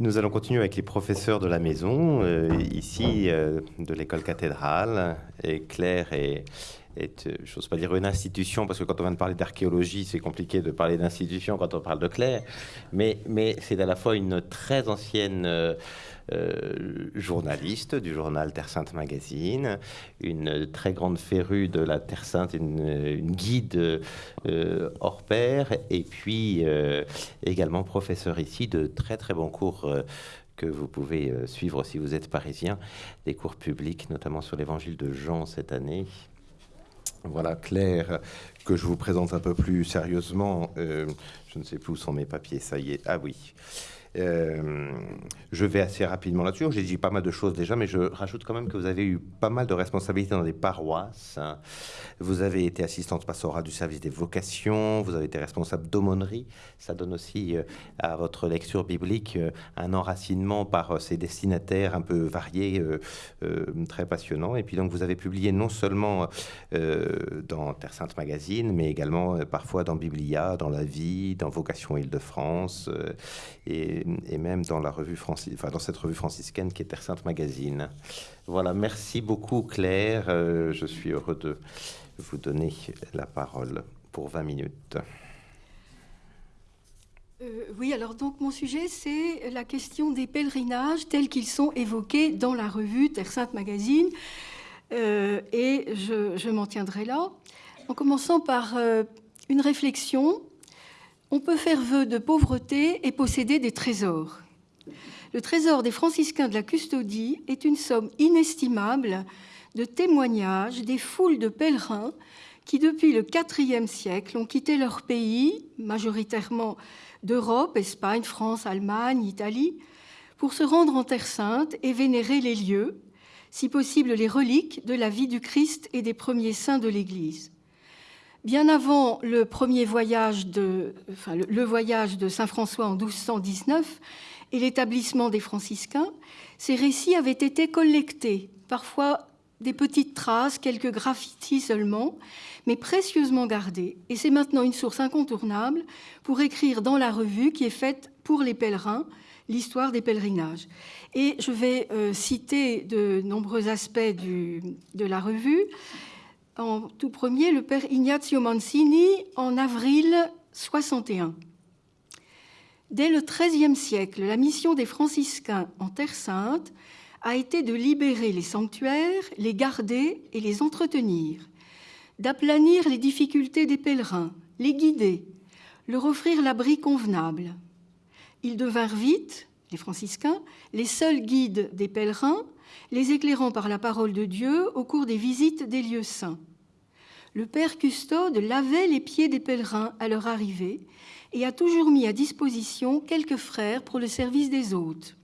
Nous allons continuer avec les professeurs de la maison, euh, ici euh, de l'école cathédrale. Et Claire est, est je n'ose pas dire une institution, parce que quand on vient de parler d'archéologie, c'est compliqué de parler d'institution quand on parle de Claire. Mais, c'est à la fois une très ancienne euh, journaliste du journal Terre Sainte Magazine, une très grande férue de la Terre Sainte, une, guide euh, hors pair, et puis euh, également professeur ici de très très bons cours que vous pouvez suivre si vous êtes parisien, des cours publics, notamment sur l'évangile de Jean cette année. Voilà, Claire, que je vous présente un peu plus sérieusement. je ne sais plus où sont mes papiers, ça y est. Ah oui. Euh, je vais assez rapidement là-dessus. J'ai dit pas mal de choses déjà, mais je rajoute quand même que vous avez eu pas mal de responsabilités dans des paroisses. Vous avez été assistante pastorale du service des vocations, vous avez été responsable d'aumônerie. Ça donne aussi euh, à votre lecture biblique euh, un enracinement par ces destinataires un peu variés, très passionnants. Et puis donc vous avez publié non seulement dans Terre Sainte Magazine, mais également parfois dans Biblia, dans La Vie, dans Vocation Île-de-France. et et, même dans, la revue enfin, dans cette revue franciscaine qui est Terre Sainte Magazine. Voilà, merci beaucoup Claire. Euh, je suis heureux de vous donner la parole pour 20 minutes. Euh, oui, alors donc mon sujet, c'est la question des pèlerinages tels qu'ils sont évoqués dans la revue Terre Sainte Magazine. Euh, et je m'en tiendrai là, en commençant par une réflexion on peut faire vœu de pauvreté et posséder des trésors. Le trésor des franciscains de la custodie est une somme inestimable de témoignages des foules de pèlerins qui, depuis le IVe siècle, ont quitté leur pays, majoritairement d'Europe, Espagne, France, Allemagne, Italie, pour se rendre en Terre sainte et vénérer les lieux, si possible les reliques de la vie du Christ et des premiers saints de l'Église. Bien avant le premier voyage de, Saint François en 1219 et l'établissement des franciscains, ces récits avaient été collectés, parfois des petites traces, quelques graffitis seulement, mais précieusement gardés. Et c'est maintenant une source incontournable pour écrire dans la revue qui est faite pour les pèlerins l'histoire des pèlerinages. Et je vais euh, citer de nombreux aspects de la revue en tout premier le père Ignazio Mancini en avril 61. Dès le XIIIe siècle, la mission des franciscains en Terre sainte a été de libérer les sanctuaires, les garder et les entretenir, d'aplanir les difficultés des pèlerins, les guider, leur offrir l'abri convenable. Ils devinrent vite, les franciscains, les seuls guides des pèlerins, les éclairant par la parole de Dieu au cours des visites des lieux saints le père custode lavait les pieds des pèlerins à leur arrivée et a toujours mis à disposition quelques frères pour le service des hôtes.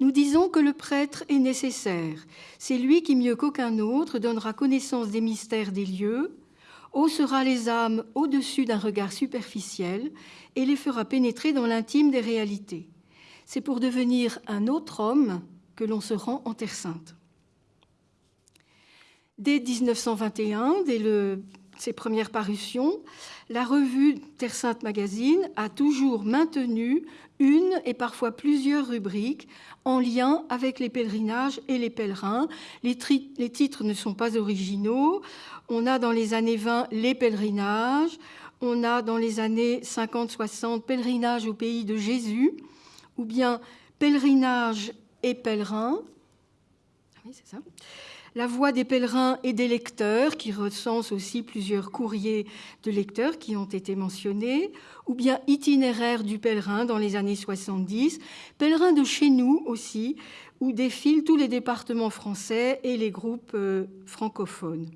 Nous disons que le prêtre est nécessaire. C'est lui qui, mieux qu'aucun autre, donnera connaissance des mystères des lieux, haussera les âmes au-dessus d'un regard superficiel et les fera pénétrer dans l'intime des réalités. C'est pour devenir un autre homme que l'on se rend en Terre sainte. Dès 1921, dès ses premières parutions, la revue Terre Sainte Magazine a toujours maintenu une et parfois plusieurs rubriques en lien avec les pèlerinages et les pèlerins. Les, les titres ne sont pas originaux. On a dans les années 20 les pèlerinages, on a dans les années 50-60 pèlerinage au pays de Jésus, ou bien pèlerinage et pèlerin. Ah oui, c'est ça la voix des pèlerins et des lecteurs, qui recense aussi plusieurs courriers de lecteurs qui ont été mentionnés, ou bien itinéraire du pèlerin dans les années 70, pèlerin de chez nous aussi, où défilent tous les départements français et les groupes euh, francophones.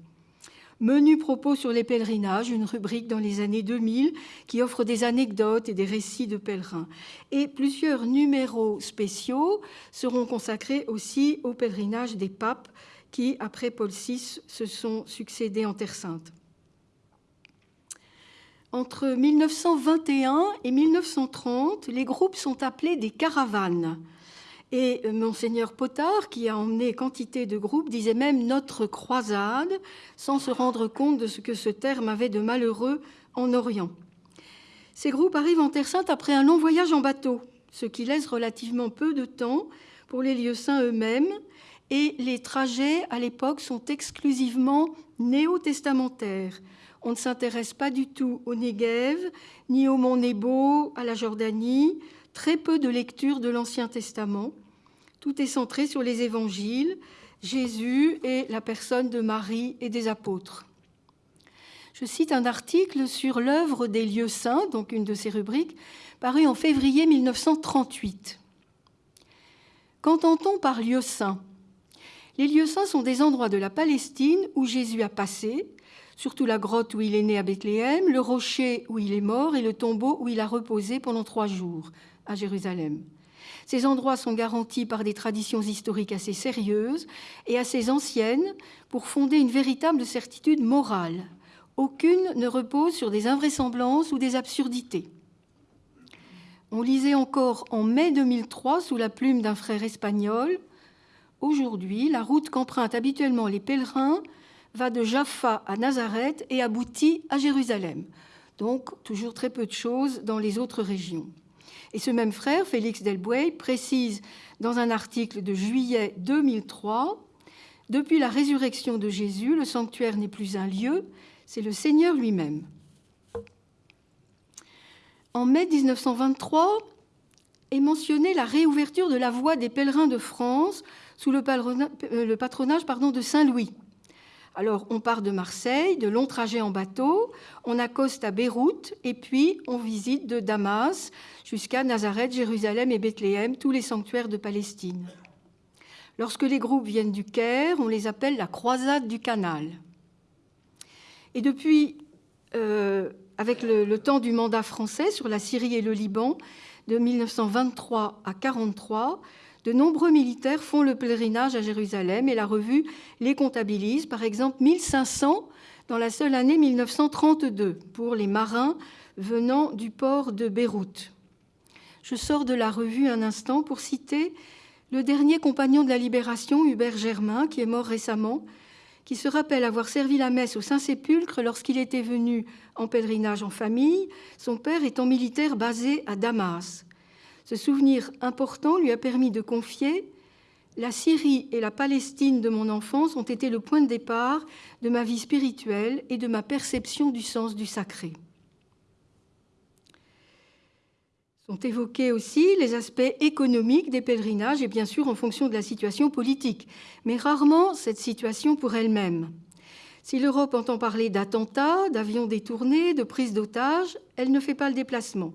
Menu propos sur les pèlerinages, une rubrique dans les années 2000 qui offre des anecdotes et des récits de pèlerins. Et plusieurs numéros spéciaux seront consacrés aussi au pèlerinage des papes qui, après Paul VI, se sont succédés en Terre Sainte. Entre 1921 et 1930, les groupes sont appelés des caravanes. Et monseigneur Potard, qui a emmené quantité de groupes, disait même notre croisade, sans se rendre compte de ce que ce terme avait de malheureux en Orient. Ces groupes arrivent en Terre Sainte après un long voyage en bateau, ce qui laisse relativement peu de temps pour les lieux saints eux-mêmes, et les trajets à l'époque sont exclusivement néo-testamentaires. On ne s'intéresse pas du tout au Negev, ni au mont Nebo, à la Jordanie, très peu de lecture de l'Ancien Testament. Tout est centré sur les évangiles, Jésus et la personne de Marie et des apôtres. Je cite un article sur l'œuvre des lieux saints, donc une de ces rubriques, paru en février 1938. Qu'entend-on par lieux saints Les lieux saints sont des endroits de la Palestine où Jésus a passé, surtout la grotte où il est né à Bethléem, le rocher où il est mort et le tombeau où il a reposé pendant trois jours à Jérusalem. Ces endroits sont garantis par des traditions historiques assez sérieuses et assez anciennes pour fonder une véritable certitude morale. Aucune ne repose sur des invraisemblances ou des absurdités. On lisait encore en mai 2003 sous la plume d'un frère espagnol Aujourd'hui, la route qu'empruntent habituellement les pèlerins va de Jaffa à Nazareth et aboutit à Jérusalem. Donc, toujours très peu de choses dans les autres régions. Et ce même frère, Félix Delbouey, précise dans un article de juillet 2003 Depuis la résurrection de Jésus, le sanctuaire n'est plus un lieu, c'est le Seigneur lui-même. En mai 1923 est mentionnée la réouverture de la voie des pèlerins de France sous le patronage de Saint-Louis. Alors, on part de Marseille, de longs trajets en bateau, on accoste à Beyrouth et puis on visite de Damas jusqu'à Nazareth, Jérusalem et Bethléem, tous les sanctuaires de Palestine. Lorsque les groupes viennent du Caire, on les appelle la croisade du canal. Et depuis, euh, avec le, le, temps du mandat français sur la Syrie et le Liban, de 1923 à 1943, de nombreux militaires font le pèlerinage à Jérusalem et la revue les comptabilise, par exemple 1500 dans la seule année 1932 pour les marins venant du port de Beyrouth. Je sors de la revue un instant pour citer le dernier compagnon de la Libération, Hubert Germain, qui est mort récemment, qui se rappelle avoir servi la messe au Saint-Sépulcre lorsqu'il était venu en pèlerinage en famille, son père étant militaire basé à Damas. Ce souvenir important lui a permis de confier La Syrie et la Palestine de mon enfance ont été le point de départ de ma vie spirituelle et de ma perception du sens du sacré. Sont évoqués aussi les aspects économiques des pèlerinages et bien sûr en fonction de la situation politique, mais rarement cette situation pour elle-même. Si l'Europe entend parler d'attentats, d'avions détournés, de prise d'otages, elle ne fait pas le déplacement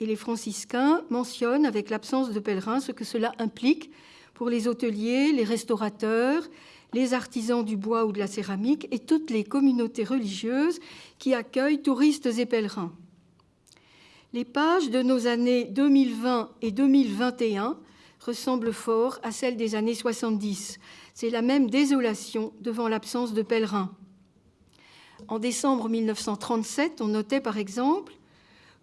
et les franciscains mentionnent avec l'absence de pèlerins ce que cela implique pour les hôteliers, les restaurateurs, les artisans du bois ou de la céramique et toutes les communautés religieuses qui accueillent touristes et pèlerins. Les pages de nos années 2020 et 2021 ressemblent fort à celles des années 70. C'est la même désolation devant l'absence de pèlerins. En décembre 1937, on notait par exemple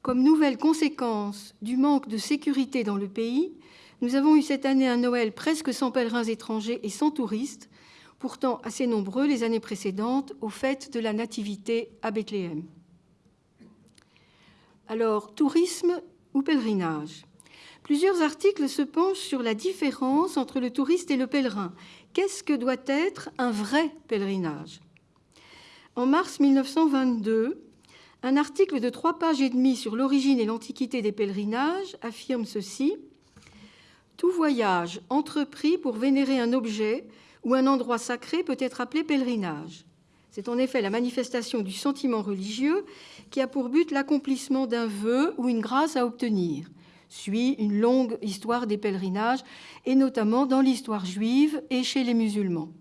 comme nouvelle conséquence du manque de sécurité dans le pays, nous avons eu cette année un Noël presque sans pèlerins étrangers et sans touristes, pourtant assez nombreux les années précédentes aux fêtes de la Nativité à Bethléem. Alors, tourisme ou pèlerinage? Plusieurs articles se penchent sur la différence entre le touriste et le pèlerin. Qu'est-ce que doit être un vrai pèlerinage? En mars 1922, un article de trois pages et demie sur l'origine et l'antiquité des pèlerinages affirme ceci Tout voyage entrepris pour vénérer un objet ou un endroit sacré peut être appelé pèlerinage. C'est en effet la manifestation du sentiment religieux qui a pour but l'accomplissement d'un vœu ou une grâce à obtenir. Suit une longue histoire des pèlerinages, et notamment dans l'histoire juive et chez les musulmans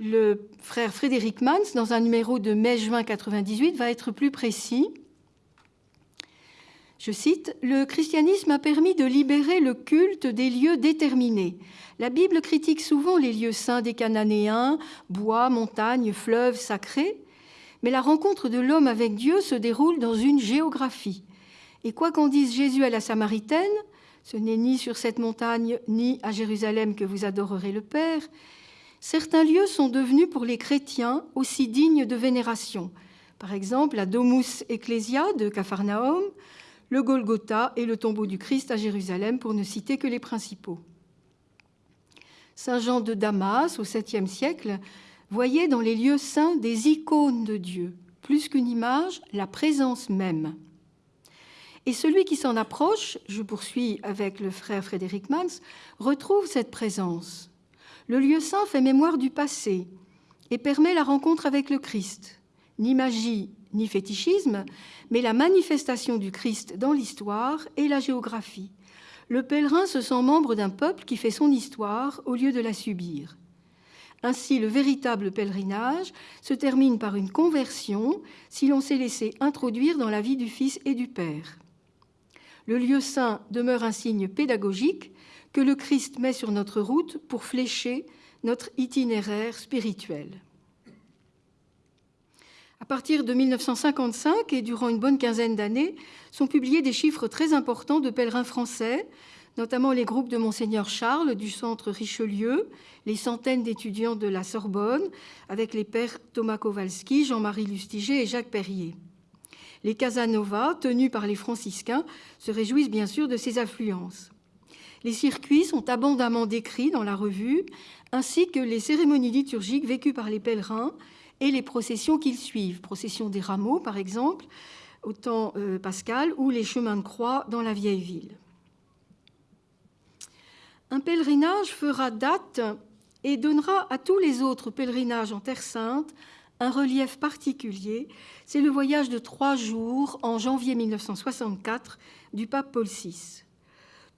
le frère Frédéric Mans, dans un numéro de mai-juin 98, va être plus précis. Je cite, Le christianisme a permis de libérer le culte des lieux déterminés. La Bible critique souvent les lieux saints des Cananéens, bois, montagnes, fleuves sacrés, mais la rencontre de l'homme avec Dieu se déroule dans une géographie. Et quoi qu'en dise Jésus à la Samaritaine, ce n'est ni sur cette montagne ni à Jérusalem que vous adorerez le Père, certains lieux sont devenus pour les chrétiens aussi dignes de vénération. Par exemple, la Domus Ecclesia de Capharnaüm, le Golgotha et le tombeau du Christ à Jérusalem, pour ne citer que les principaux. Saint Jean de Damas, au 7e siècle, voyait dans les lieux saints des icônes de Dieu, plus qu'une image, la présence même. Et celui qui s'en approche, je poursuis avec le frère Frédéric Mans, retrouve cette présence. Le lieu saint fait mémoire du passé et permet la rencontre avec le Christ. Ni magie, ni fétichisme, mais la manifestation du Christ dans l'histoire et la géographie. Le pèlerin se sent membre d'un peuple qui fait son histoire au lieu de la subir. Ainsi, le véritable pèlerinage se termine par une conversion si l'on s'est laissé introduire dans la vie du Fils et du Père. Le lieu saint demeure un signe pédagogique que le Christ met sur notre route pour flécher notre itinéraire spirituel. À partir de 1955 et durant une bonne quinzaine d'années, sont publiés des chiffres très importants de pèlerins français, notamment les groupes de Monseigneur Charles du centre Richelieu, les centaines d'étudiants de la Sorbonne, avec les pères Thomas Kowalski, Jean-Marie Lustiger et Jacques Perrier. Les Casanova, tenus par les franciscains, se réjouissent bien sûr de ces affluences. Les circuits sont abondamment décrits dans la revue, ainsi que les cérémonies liturgiques vécues par les pèlerins et les processions qu'ils suivent, procession des rameaux par exemple, au temps euh, pascal, ou les chemins de croix dans la vieille ville. Un pèlerinage fera date et donnera à tous les autres pèlerinages en Terre sainte un relief particulier. C'est le voyage de trois jours en janvier 1964 du pape Paul VI.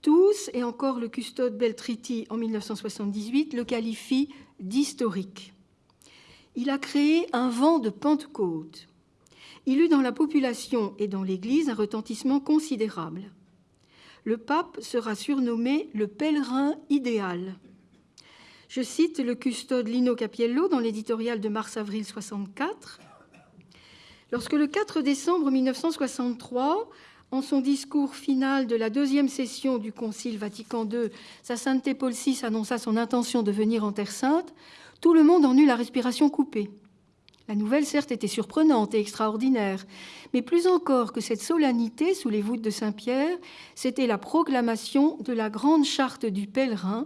Tous, et encore le custode Beltriti en 1978, le qualifient d'historique. Il a créé un vent de Pentecôte. Il eut dans la population et dans l'Église un retentissement considérable. Le pape sera surnommé le pèlerin idéal. Je cite le custode Lino Capiello dans l'éditorial de mars-avril 64. Lorsque le 4 décembre 1963, en son discours final de la deuxième session du Concile Vatican II, Sa Sainteté Paul VI annonça son intention de venir en Terre Sainte, tout le monde en eut la respiration coupée. La nouvelle, certes, était surprenante et extraordinaire, mais plus encore que cette solennité sous les voûtes de Saint-Pierre, c'était la proclamation de la grande charte du pèlerin.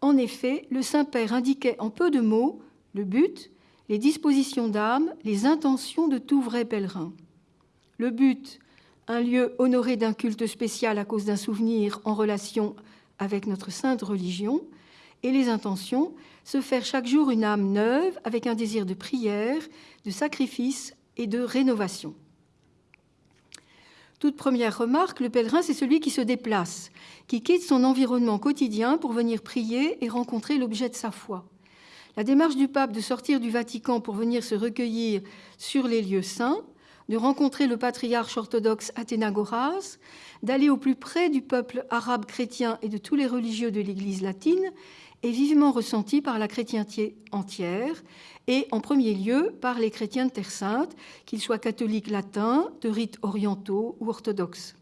En effet, le Saint-Père indiquait en peu de mots le but, les dispositions d'âme, les intentions de tout vrai pèlerin. Le but, un lieu honoré d'un culte spécial à cause d'un souvenir en relation avec notre sainte religion, et les intentions, se faire chaque jour une âme neuve avec un désir de prière, de sacrifice et de rénovation. Toute première remarque, le pèlerin, c'est celui qui se déplace, qui quitte son environnement quotidien pour venir prier et rencontrer l'objet de sa foi. La démarche du pape de sortir du Vatican pour venir se recueillir sur les lieux saints, de rencontrer le patriarche orthodoxe Athénagoras, d'aller au plus près du peuple arabe chrétien et de tous les religieux de l'Église latine, est vivement ressenti par la chrétienté entière et en premier lieu par les chrétiens de Terre Sainte, qu'ils soient catholiques latins, de rites orientaux ou orthodoxes.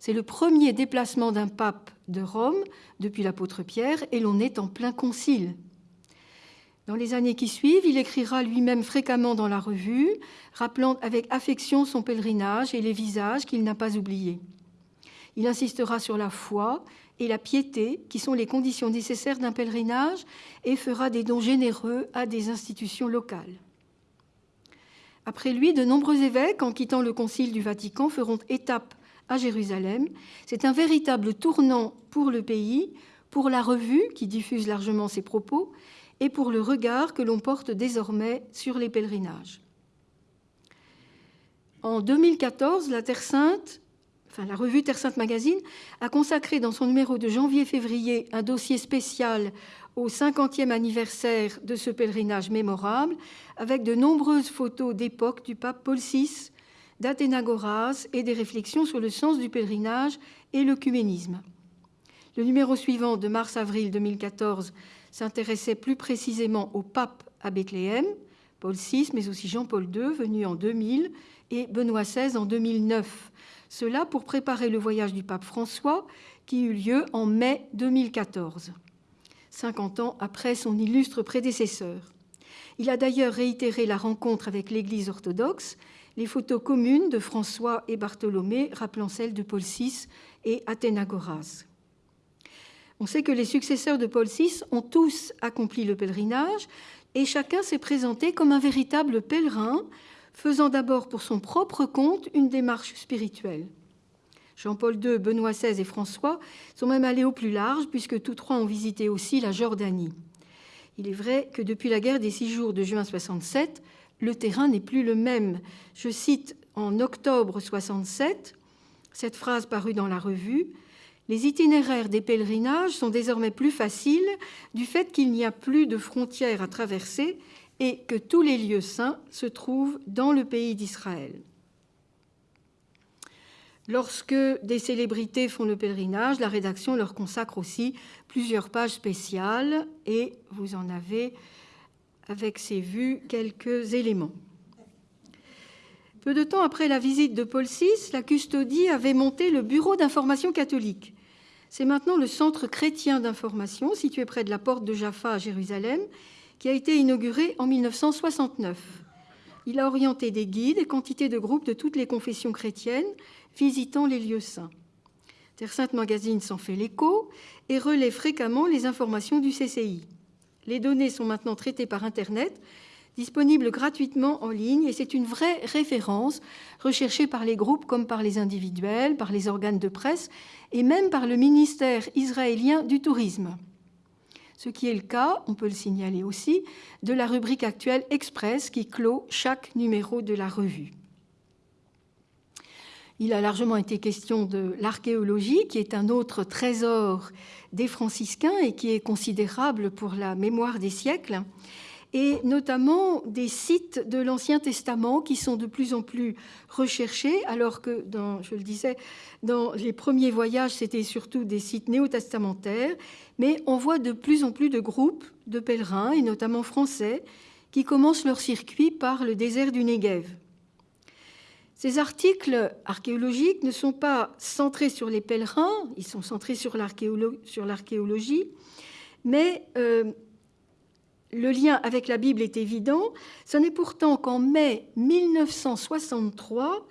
C'est le premier déplacement d'un pape de Rome depuis l'apôtre Pierre et l'on est en plein concile. Dans les années qui suivent, il écrira lui-même fréquemment dans la revue, rappelant avec affection son pèlerinage et les visages qu'il n'a pas oubliés. Il insistera sur la foi et la piété, qui sont les conditions nécessaires d'un pèlerinage, et fera des dons généreux à des institutions locales. Après lui, de nombreux évêques, en quittant le Concile du Vatican, feront étape à Jérusalem. C'est un véritable tournant pour le pays, pour la revue qui diffuse largement ses propos, et pour le regard que l'on porte désormais sur les pèlerinages. En 2014, la Terre Sainte la revue Terre Sainte Magazine, a consacré dans son numéro de janvier-février un dossier spécial au 50e anniversaire de ce pèlerinage mémorable, avec de nombreuses photos d'époque du pape Paul VI, d'Athénagoras et des réflexions sur le sens du pèlerinage et l'œcuménisme. Le numéro suivant de mars-avril 2014 s'intéressait plus précisément au pape à Bethléem, Paul VI, mais aussi Jean-Paul II, venu en 2000, et Benoît XVI en 2009, cela pour préparer le voyage du pape François qui eut lieu en mai 2014, 50 ans après son illustre prédécesseur. Il a d'ailleurs réitéré la rencontre avec l'Église orthodoxe, les photos communes de François et Bartholomé rappelant celles de Paul VI et Athénagoras. On sait que les successeurs de Paul VI ont tous accompli le pèlerinage et chacun s'est présenté comme un véritable pèlerin, faisant d'abord pour son propre compte une démarche spirituelle. Jean-Paul II, Benoît XVI et François sont même allés au plus large, puisque tous trois ont visité aussi la Jordanie. Il est vrai que depuis la guerre des six jours de juin 67, le terrain n'est plus le même. Je cite en octobre 67 cette phrase parue dans la revue Les itinéraires des pèlerinages sont désormais plus faciles du fait qu'il n'y a plus de frontières à traverser et que tous les lieux saints se trouvent dans le pays d'Israël. Lorsque des célébrités font le pèlerinage, la rédaction leur consacre aussi plusieurs pages spéciales et vous en avez, avec ces vues, quelques éléments. Peu de temps après la visite de Paul VI, la custodie avait monté le Bureau d'information catholique. C'est maintenant le Centre chrétien d'information, situé près de la porte de Jaffa à Jérusalem, qui a été inauguré en 1969. Il a orienté des guides et quantité de groupes de toutes les confessions chrétiennes visitant les lieux saints. Terre Sainte Magazine s'en fait l'écho et relaie fréquemment les informations du CCI. Les données sont maintenant traitées par Internet, disponibles gratuitement en ligne, et c'est une vraie référence recherchée par les groupes comme par les individuels, par les organes de presse et même par le ministère israélien du tourisme. Ce qui est le cas, on peut le signaler aussi, de la rubrique actuelle Express qui clôt chaque numéro de la revue. Il a largement été question de l'archéologie, qui est un autre trésor des franciscains et qui est considérable pour la mémoire des siècles, et notamment des sites de l'Ancien Testament qui sont de plus en plus recherchés, alors que, je le disais, dans les premiers voyages, c'était surtout des sites néo-testamentaires, mais on voit de plus en plus de groupes de pèlerins, et notamment français, qui commencent leur circuit par le désert du Negev. Ces articles archéologiques ne sont pas centrés sur les pèlerins, ils sont centrés sur l'archéologie, mais euh, le lien avec la Bible est évident. Ce n'est pourtant qu'en mai 1963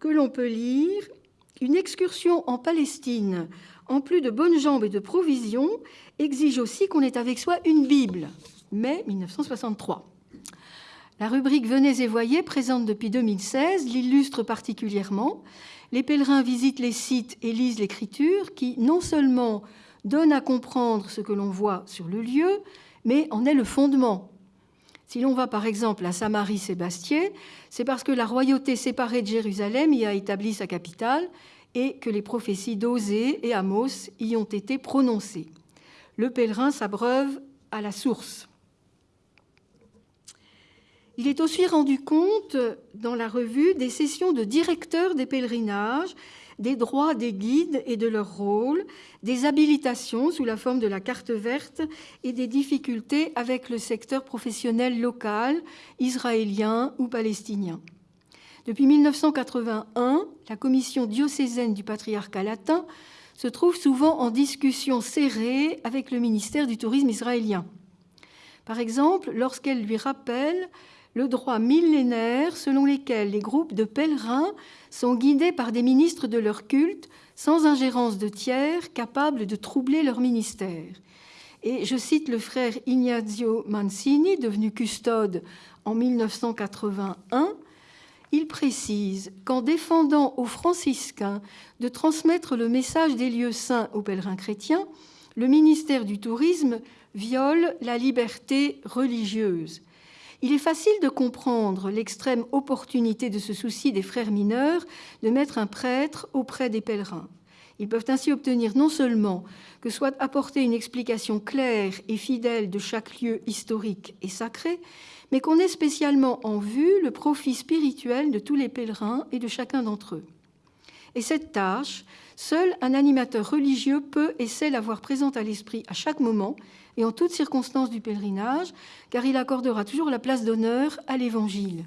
que l'on peut lire Une excursion en Palestine, en plus de bonnes jambes et de provisions, exige aussi qu'on ait avec soi une Bible. Mai 1963. La rubrique Venez et voyez, présente depuis 2016, l'illustre particulièrement. Les pèlerins visitent les sites et lisent l'écriture qui non seulement donne à comprendre ce que l'on voit sur le lieu, mais en est le fondement. Si l'on va par exemple à Samarie-Sébastien, c'est parce que la royauté séparée de Jérusalem y a établi sa capitale et que les prophéties d'Osée et Amos y ont été prononcées. Le pèlerin s'abreuve à la source. Il est aussi rendu compte dans la revue des sessions de directeurs des pèlerinages, des droits des guides et de leur rôle, des habilitations sous la forme de la carte verte et des difficultés avec le secteur professionnel local, israélien ou palestinien. Depuis 1981, la commission diocésaine du patriarcat latin se trouve souvent en discussion serrée avec le ministère du tourisme israélien. Par exemple, lorsqu'elle lui rappelle le droit millénaire selon lequel les groupes de pèlerins sont guidés par des ministres de leur culte sans ingérence de tiers capables de troubler leur ministère. Et je cite le frère Ignazio Mancini, devenu custode en 1981, il précise qu'en défendant aux franciscains de transmettre le message des lieux saints aux pèlerins chrétiens, le ministère du Tourisme viole la liberté religieuse. Il est facile de comprendre l'extrême opportunité de ce souci des frères mineurs de mettre un prêtre auprès des pèlerins. Ils peuvent ainsi obtenir non seulement que soit apportée une explication claire et fidèle de chaque lieu historique et sacré, mais qu'on ait spécialement en vue le profit spirituel de tous les pèlerins et de chacun d'entre eux. Et cette tâche, seul un animateur religieux peut et sait l'avoir présente à l'esprit à chaque moment et en toutes circonstances du pèlerinage, car il accordera toujours la place d'honneur à l'Évangile.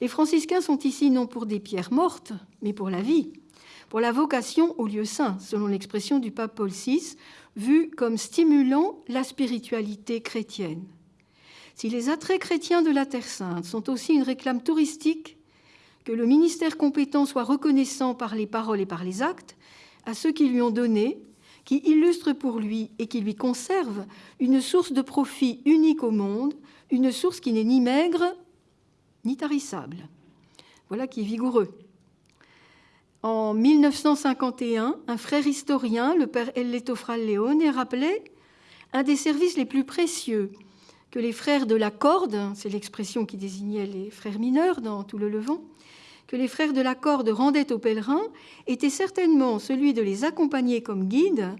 Les franciscains sont ici non pour des pierres mortes, mais pour la vie, pour la vocation au lieu saint, selon l'expression du pape Paul VI, vue comme stimulant la spiritualité chrétienne. Si les attraits chrétiens de la Terre sainte sont aussi une réclame touristique, que le ministère compétent soit reconnaissant par les paroles et par les actes à ceux qui lui ont donné, qui illustrent pour lui et qui lui conservent une source de profit unique au monde, une source qui n'est ni maigre ni tarissable. Voilà qui est vigoureux. En 1951, un frère historien, le père Elletofral Leone, rappelait un des services les plus précieux que les frères de la corde, c'est l'expression qui désignait les frères mineurs dans tout le Levant, que les frères de la corde rendaient aux pèlerins était certainement celui de les accompagner comme guides,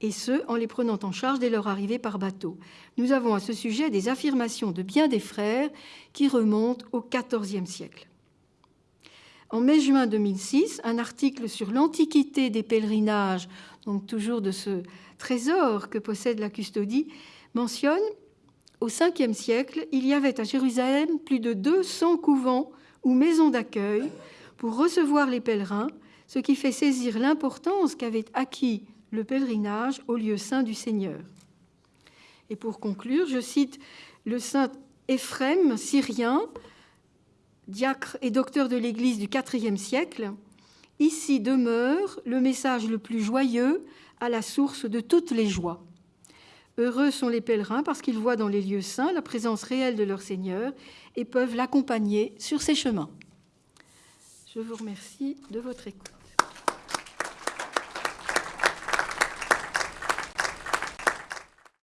et ce, en les prenant en charge dès leur arrivée par bateau. Nous avons à ce sujet des affirmations de bien des frères qui remontent au XIVe siècle. En mai-juin 2006, un article sur l'antiquité des pèlerinages, donc toujours de ce trésor que possède la custodie, mentionne au 5e siècle, il y avait à Jérusalem plus de 200 couvents ou maisons d'accueil pour recevoir les pèlerins, ce qui fait saisir l'importance qu'avait acquis le pèlerinage au lieu saint du Seigneur. Et pour conclure, je cite le saint Éphrem, syrien, diacre et docteur de l'Église du IVe siècle, Ici demeure le message le plus joyeux à la source de toutes les joies. Heureux sont les pèlerins parce qu'ils voient dans les lieux saints la présence réelle de leur Seigneur et peuvent l'accompagner sur ses chemins. Je vous remercie de votre écoute.